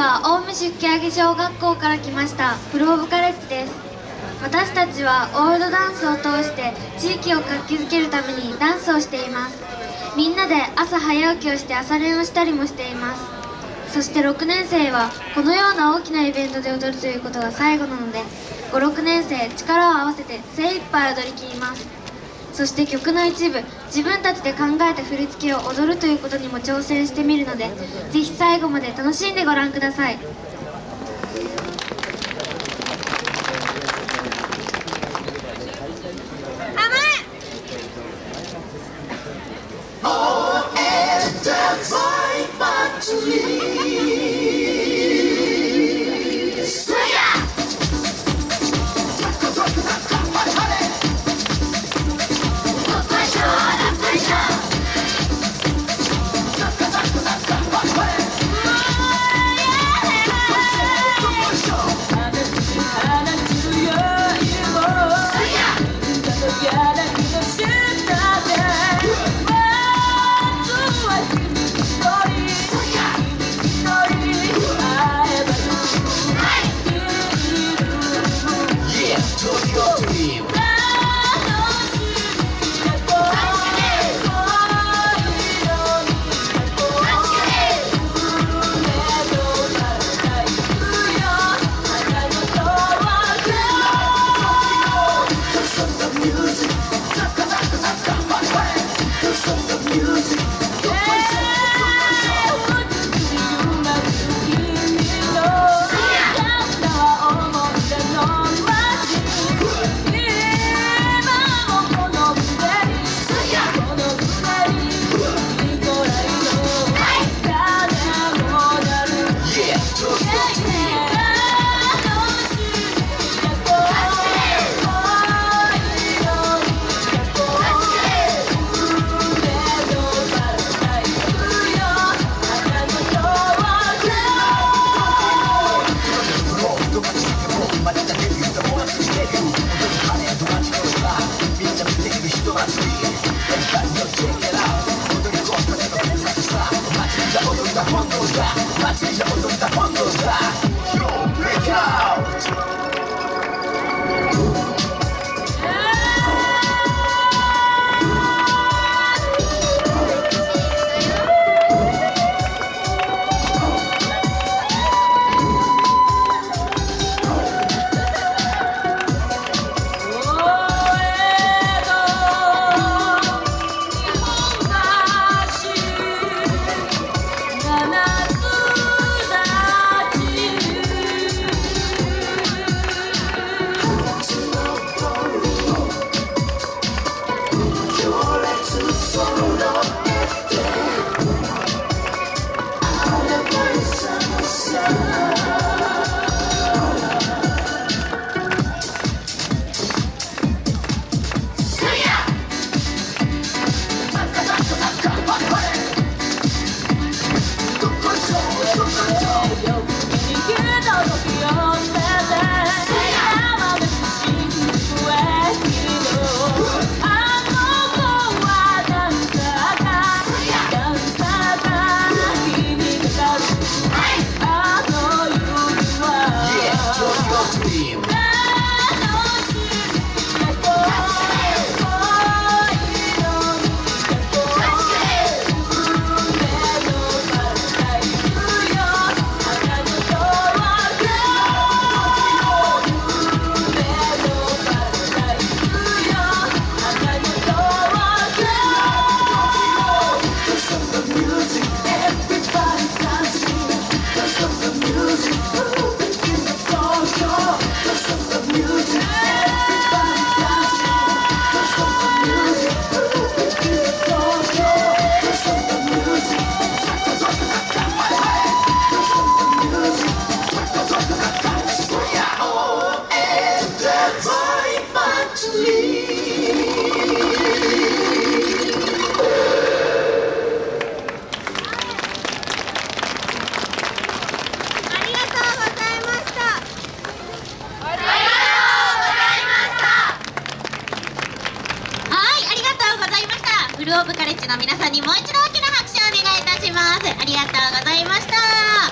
は青梅出家上小学校から来ました。プロオブカレッジです。私たちはオールドダンスを通して地域を活気づけるためにダンスをしています。みんなで朝早起きをして朝練をしたりもしています。そして6年生はこのような大きなイベントで踊るということが最後なので56年生力を合わせて精一杯踊りきります。そして曲の一部自分たちで考えた振り付けを踊るということにも挑戦してみるのでぜひ最後まで楽しんでご覧ください。ルオブカレッジの皆さんにもう一度大きな拍手をお願いいたします。ありがとうございました。